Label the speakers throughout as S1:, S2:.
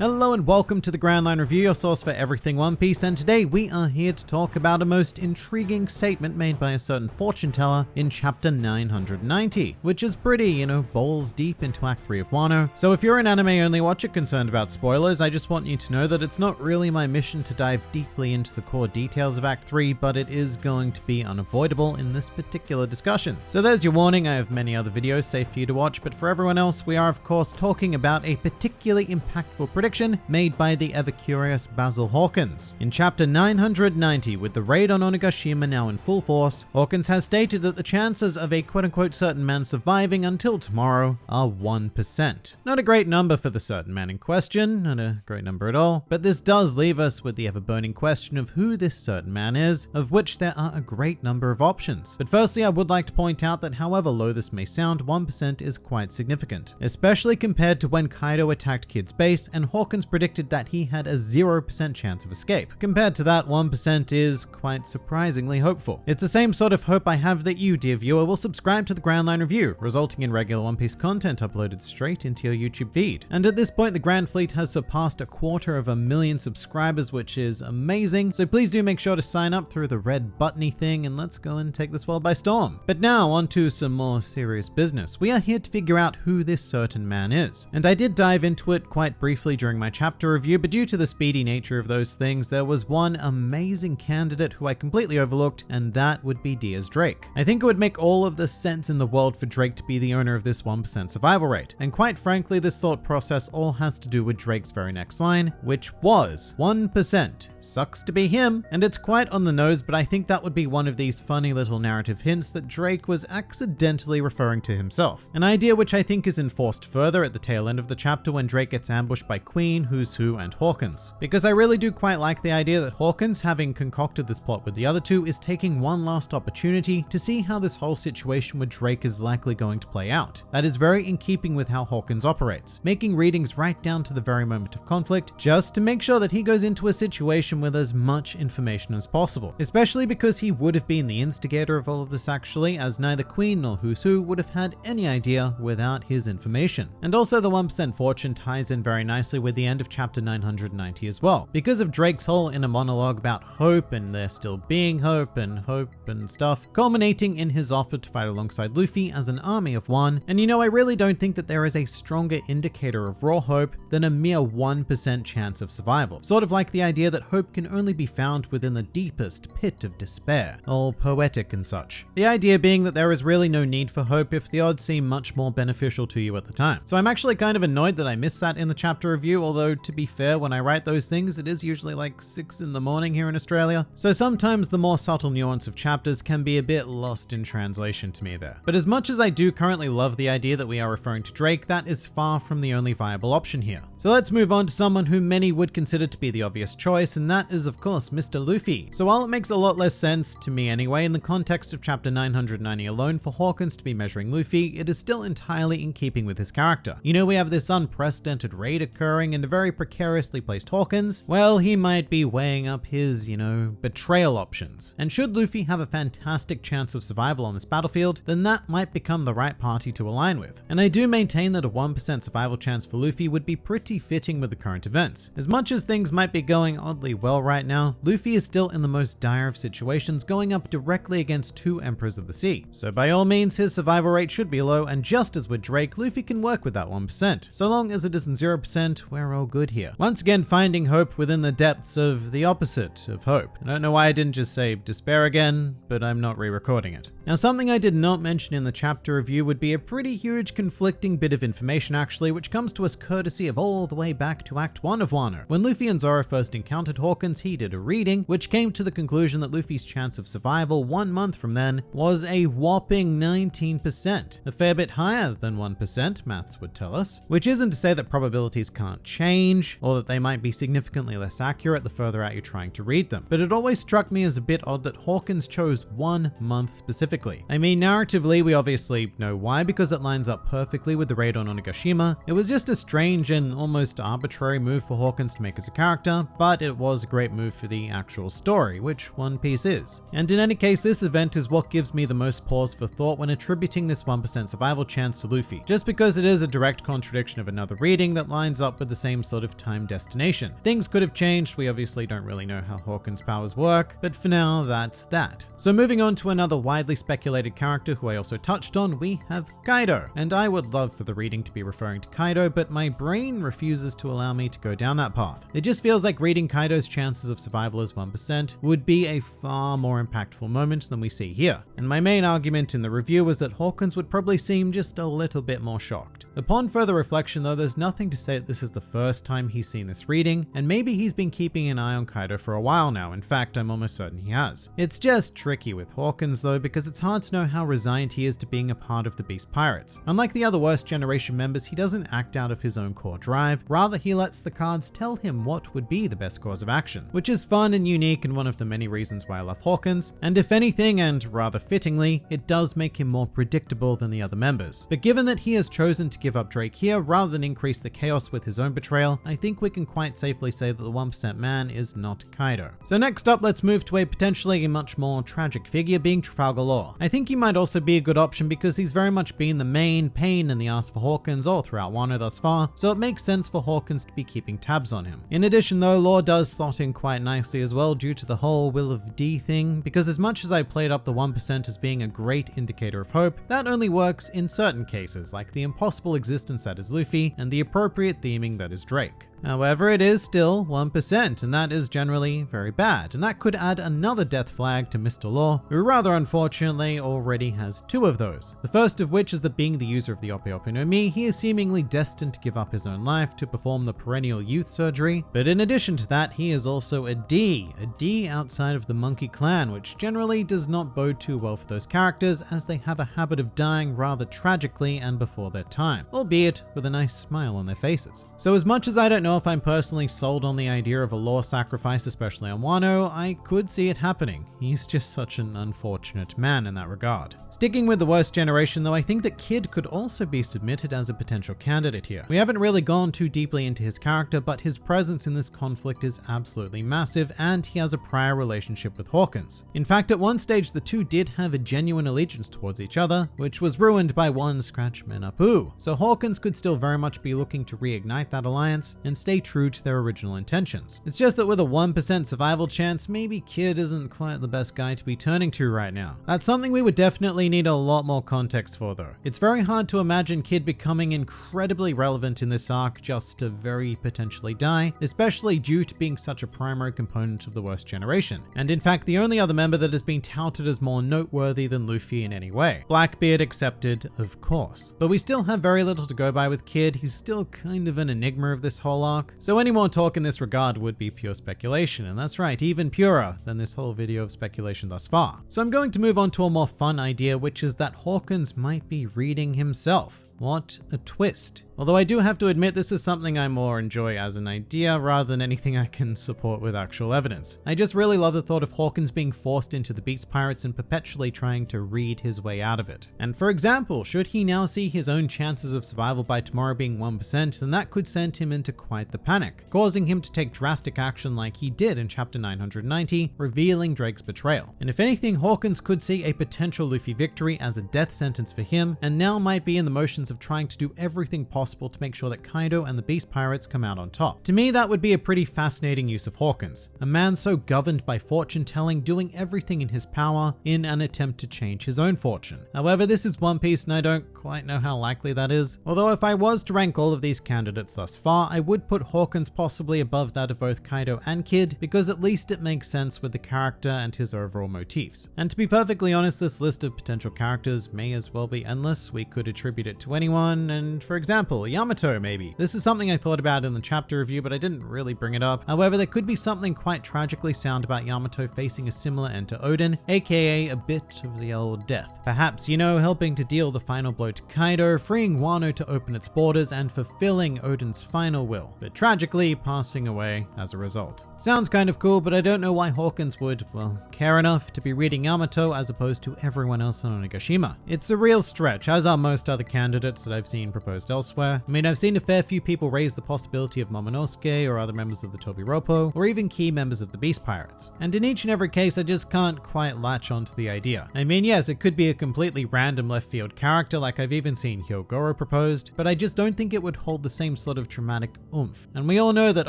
S1: Hello and welcome to the Grand Line Review, your source for everything One Piece, and today we are here to talk about a most intriguing statement made by a certain fortune teller in chapter 990, which is pretty, you know, balls deep into Act 3 of Wano. So if you're an anime only watcher concerned about spoilers, I just want you to know that it's not really my mission to dive deeply into the core details of Act 3, but it is going to be unavoidable in this particular discussion. So there's your warning, I have many other videos safe for you to watch, but for everyone else, we are of course talking about a particularly impactful prediction made by the ever-curious Basil Hawkins. In chapter 990, with the raid on Onigashima now in full force, Hawkins has stated that the chances of a quote-unquote certain man surviving until tomorrow are 1%. Not a great number for the certain man in question, not a great number at all, but this does leave us with the ever-burning question of who this certain man is, of which there are a great number of options. But firstly, I would like to point out that however low this may sound, 1% is quite significant, especially compared to when Kaido attacked Kid's base and Hawkins Hawkins predicted that he had a 0% chance of escape. Compared to that, 1% is quite surprisingly hopeful. It's the same sort of hope I have that you, dear viewer, will subscribe to the Grand Line Review, resulting in regular One Piece content uploaded straight into your YouTube feed. And at this point, the Grand Fleet has surpassed a quarter of a million subscribers, which is amazing. So please do make sure to sign up through the red buttony thing and let's go and take this world by storm. But now on to some more serious business. We are here to figure out who this certain man is. And I did dive into it quite briefly during my chapter review, but due to the speedy nature of those things, there was one amazing candidate who I completely overlooked, and that would be Diaz Drake. I think it would make all of the sense in the world for Drake to be the owner of this 1% survival rate. And quite frankly, this thought process all has to do with Drake's very next line, which was 1%. Sucks to be him, and it's quite on the nose, but I think that would be one of these funny little narrative hints that Drake was accidentally referring to himself. An idea which I think is enforced further at the tail end of the chapter when Drake gets ambushed by Queen, Who's Who, and Hawkins. Because I really do quite like the idea that Hawkins, having concocted this plot with the other two, is taking one last opportunity to see how this whole situation with Drake is likely going to play out. That is very in keeping with how Hawkins operates, making readings right down to the very moment of conflict, just to make sure that he goes into a situation with as much information as possible. Especially because he would have been the instigator of all of this actually, as neither Queen nor Who's Who would have had any idea without his information. And also the 1% fortune ties in very nicely with the end of chapter 990 as well. Because of Drake's whole inner monologue about hope and there still being hope and hope and stuff, culminating in his offer to fight alongside Luffy as an army of one. And you know, I really don't think that there is a stronger indicator of raw hope than a mere 1% chance of survival. Sort of like the idea that hope can only be found within the deepest pit of despair, all poetic and such. The idea being that there is really no need for hope if the odds seem much more beneficial to you at the time. So I'm actually kind of annoyed that I missed that in the chapter review, although to be fair, when I write those things, it is usually like six in the morning here in Australia. So sometimes the more subtle nuance of chapters can be a bit lost in translation to me there. But as much as I do currently love the idea that we are referring to Drake, that is far from the only viable option here. So let's move on to someone who many would consider to be the obvious choice, and that is of course Mr. Luffy. So while it makes a lot less sense, to me anyway, in the context of chapter 990 alone for Hawkins to be measuring Luffy, it is still entirely in keeping with his character. You know, we have this unprecedented raid occurring and a very precariously placed Hawkins, well, he might be weighing up his, you know, betrayal options. And should Luffy have a fantastic chance of survival on this battlefield, then that might become the right party to align with. And I do maintain that a 1% survival chance for Luffy would be pretty fitting with the current events. As much as things might be going oddly well right now, Luffy is still in the most dire of situations going up directly against two Emperors of the Sea. So by all means, his survival rate should be low, and just as with Drake, Luffy can work with that 1%. So long as it isn't 0%, we're all good here. Once again, finding hope within the depths of the opposite of hope. I don't know why I didn't just say despair again, but I'm not re-recording it. Now, something I did not mention in the chapter review would be a pretty huge conflicting bit of information actually, which comes to us courtesy of all the way back to Act 1 of Wano. When Luffy and Zoro first encountered Hawkins, he did a reading, which came to the conclusion that Luffy's chance of survival one month from then was a whopping 19%, a fair bit higher than 1%, maths would tell us, which isn't to say that probabilities can't change, or that they might be significantly less accurate the further out you're trying to read them. But it always struck me as a bit odd that Hawkins chose one month specifically perfectly. I mean, narratively, we obviously know why because it lines up perfectly with the raid on Onigashima. It was just a strange and almost arbitrary move for Hawkins to make as a character, but it was a great move for the actual story, which One Piece is. And in any case, this event is what gives me the most pause for thought when attributing this 1% survival chance to Luffy, just because it is a direct contradiction of another reading that lines up with the same sort of time destination. Things could have changed, we obviously don't really know how Hawkins' powers work, but for now, that's that. So moving on to another widely speculated character who I also touched on, we have Kaido. And I would love for the reading to be referring to Kaido, but my brain refuses to allow me to go down that path. It just feels like reading Kaido's chances of survival as 1% would be a far more impactful moment than we see here. And my main argument in the review was that Hawkins would probably seem just a little bit more shocked. Upon further reflection though, there's nothing to say that this is the first time he's seen this reading, and maybe he's been keeping an eye on Kaido for a while now. In fact, I'm almost certain he has. It's just tricky with Hawkins though, because it's hard to know how resigned he is to being a part of the Beast Pirates. Unlike the other Worst Generation members, he doesn't act out of his own core drive, rather he lets the cards tell him what would be the best course of action, which is fun and unique and one of the many reasons why I love Hawkins, and if anything, and rather fittingly, it does make him more predictable than the other members. But given that he has chosen to give up Drake here rather than increase the chaos with his own betrayal, I think we can quite safely say that the 1% man is not Kaido. So next up, let's move to a potentially much more tragic figure being Trafalgar Law. I think he might also be a good option because he's very much been the main pain in the ass for Hawkins all throughout Wano thus far, so it makes sense for Hawkins to be keeping tabs on him. In addition though, Law does slot in quite nicely as well due to the whole Will of D thing, because as much as I played up the 1% as being a great indicator of hope, that only works in certain cases, like the impossible existence that is Luffy and the appropriate theming that is Drake. However, it is still 1%, and that is generally very bad, and that could add another death flag to Mr. Law, who rather unfortunately already has two of those. The first of which is that being the user of the Ope Ope no Mi, he is seemingly destined to give up his own life to perform the perennial youth surgery, but in addition to that, he is also a D, a D outside of the Monkey Clan, which generally does not bode too well for those characters as they have a habit of dying rather tragically and before their time, albeit with a nice smile on their faces. So as much as I don't know know if I'm personally sold on the idea of a law sacrifice, especially on Wano, I could see it happening. He's just such an unfortunate man in that regard. Sticking with the worst generation though, I think that Kid could also be submitted as a potential candidate here. We haven't really gone too deeply into his character, but his presence in this conflict is absolutely massive and he has a prior relationship with Hawkins. In fact, at one stage, the two did have a genuine allegiance towards each other, which was ruined by one Scratchman Apu. So Hawkins could still very much be looking to reignite that alliance and stay true to their original intentions. It's just that with a 1% survival chance, maybe Kid isn't quite the best guy to be turning to right now. That's something we would definitely need a lot more context for though. It's very hard to imagine Kid becoming incredibly relevant in this arc just to very potentially die, especially due to being such a primary component of the worst generation. And in fact, the only other member that has been touted as more noteworthy than Luffy in any way. Blackbeard accepted, of course. But we still have very little to go by with Kid, he's still kind of an enigma of this whole arc, so any more talk in this regard would be pure speculation, and that's right, even purer than this whole video of speculation thus far. So I'm going to move on to a more fun idea, which is that Hawkins might be reading himself. What a twist. Although I do have to admit this is something I more enjoy as an idea rather than anything I can support with actual evidence. I just really love the thought of Hawkins being forced into the Beast Pirates and perpetually trying to read his way out of it. And for example, should he now see his own chances of survival by tomorrow being 1%, then that could send him into quite the panic, causing him to take drastic action like he did in chapter 990, revealing Drake's betrayal. And if anything, Hawkins could see a potential Luffy victory as a death sentence for him, and now might be in the motions of trying to do everything possible to make sure that Kaido and the Beast Pirates come out on top. To me, that would be a pretty fascinating use of Hawkins, a man so governed by fortune telling, doing everything in his power in an attempt to change his own fortune. However, this is One Piece and I don't quite know how likely that is. Although if I was to rank all of these candidates thus far, I would put Hawkins possibly above that of both Kaido and Kid, because at least it makes sense with the character and his overall motifs. And to be perfectly honest, this list of potential characters may as well be endless. We could attribute it to anyone, and for example, Yamato maybe. This is something I thought about in the chapter review, but I didn't really bring it up. However, there could be something quite tragically sound about Yamato facing a similar end to Oden, aka a bit of the old death. Perhaps, you know, helping to deal the final blow to Kaido freeing Wano to open its borders and fulfilling Oden's final will, but tragically passing away as a result. Sounds kind of cool, but I don't know why Hawkins would, well, care enough to be reading Yamato as opposed to everyone else on Onigashima. It's a real stretch, as are most other candidates that I've seen proposed elsewhere. I mean, I've seen a fair few people raise the possibility of Momonosuke or other members of the Tobiroppo, or even key members of the Beast Pirates. And in each and every case, I just can't quite latch onto the idea. I mean, yes, it could be a completely random left field character like I've even seen Hyogoro proposed, but I just don't think it would hold the same sort of dramatic oomph. And we all know that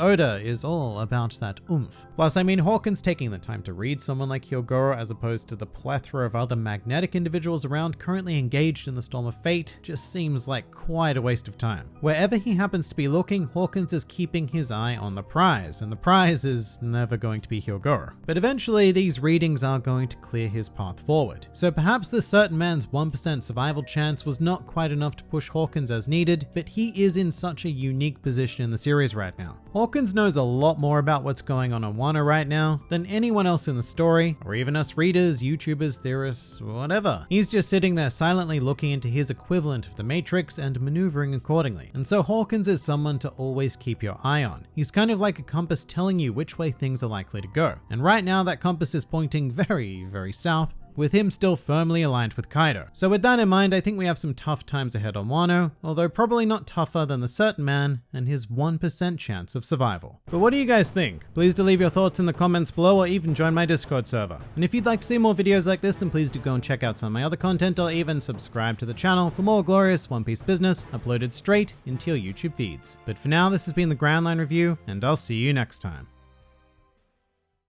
S1: Oda is all about that oomph. Plus, I mean, Hawkins taking the time to read someone like Hyogoro as opposed to the plethora of other magnetic individuals around currently engaged in the Storm of Fate just seems like quite a waste of time. Wherever he happens to be looking, Hawkins is keeping his eye on the prize, and the prize is never going to be Hyogoro. But eventually, these readings are going to clear his path forward. So perhaps this certain man's 1% survival chance was not quite enough to push Hawkins as needed, but he is in such a unique position in the series right now. Hawkins knows a lot more about what's going on in Wano right now than anyone else in the story, or even us readers, YouTubers, theorists, whatever. He's just sitting there silently looking into his equivalent of the Matrix and maneuvering accordingly. And so Hawkins is someone to always keep your eye on. He's kind of like a compass telling you which way things are likely to go. And right now that compass is pointing very, very south, with him still firmly aligned with Kaido. So with that in mind, I think we have some tough times ahead on Wano, although probably not tougher than the certain man and his 1% chance of survival. But what do you guys think? Please do leave your thoughts in the comments below or even join my Discord server. And if you'd like to see more videos like this, then please do go and check out some of my other content or even subscribe to the channel for more glorious One Piece business uploaded straight into your YouTube feeds. But for now, this has been the Grand Line Review, and I'll see you next time.